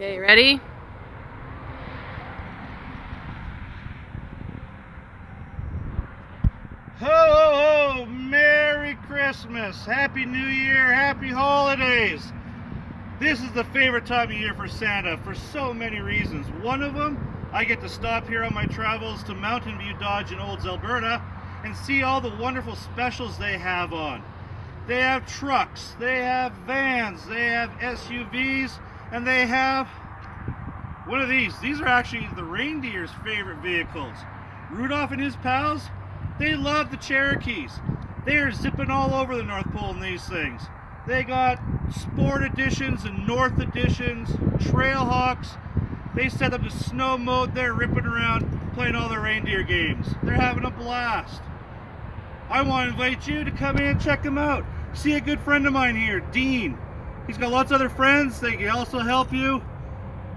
Okay, ready? Ho, ho, ho! Merry Christmas! Happy New Year! Happy Holidays! This is the favorite time of year for Santa for so many reasons. One of them, I get to stop here on my travels to Mountain View Dodge in Olds, Alberta and see all the wonderful specials they have on. They have trucks, they have vans, they have SUVs, and they have one of these. These are actually the reindeer's favorite vehicles. Rudolph and his pals, they love the Cherokees. They are zipping all over the North Pole in these things. They got sport editions and North editions, Trailhawks. They set up the snow mode. They're ripping around, playing all their reindeer games. They're having a blast. I want to invite you to come in and check them out. See a good friend of mine here, Dean. He's got lots of other friends. They can also help you.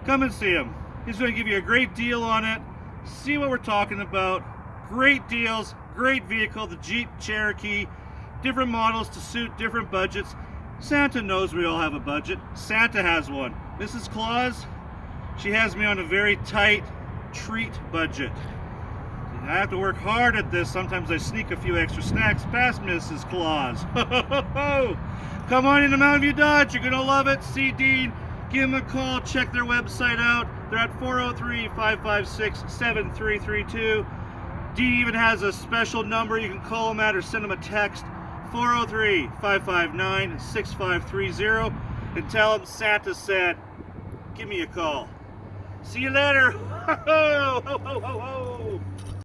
Come and see him. He's going to give you a great deal on it. See what we're talking about. Great deals, great vehicle, the Jeep Cherokee. Different models to suit different budgets. Santa knows we all have a budget. Santa has one. Mrs. Claus, she has me on a very tight treat budget. I have to work hard at this. Sometimes I sneak a few extra snacks past Mrs. Claus. Come on into Mountain View Dodge. You're going to love it. See Dean. Give them a call. Check their website out. They're at 403-556-7332. Dean even has a special number you can call them at or send them a text. 403-559-6530 and tell them Santa said, give me a call. See you later.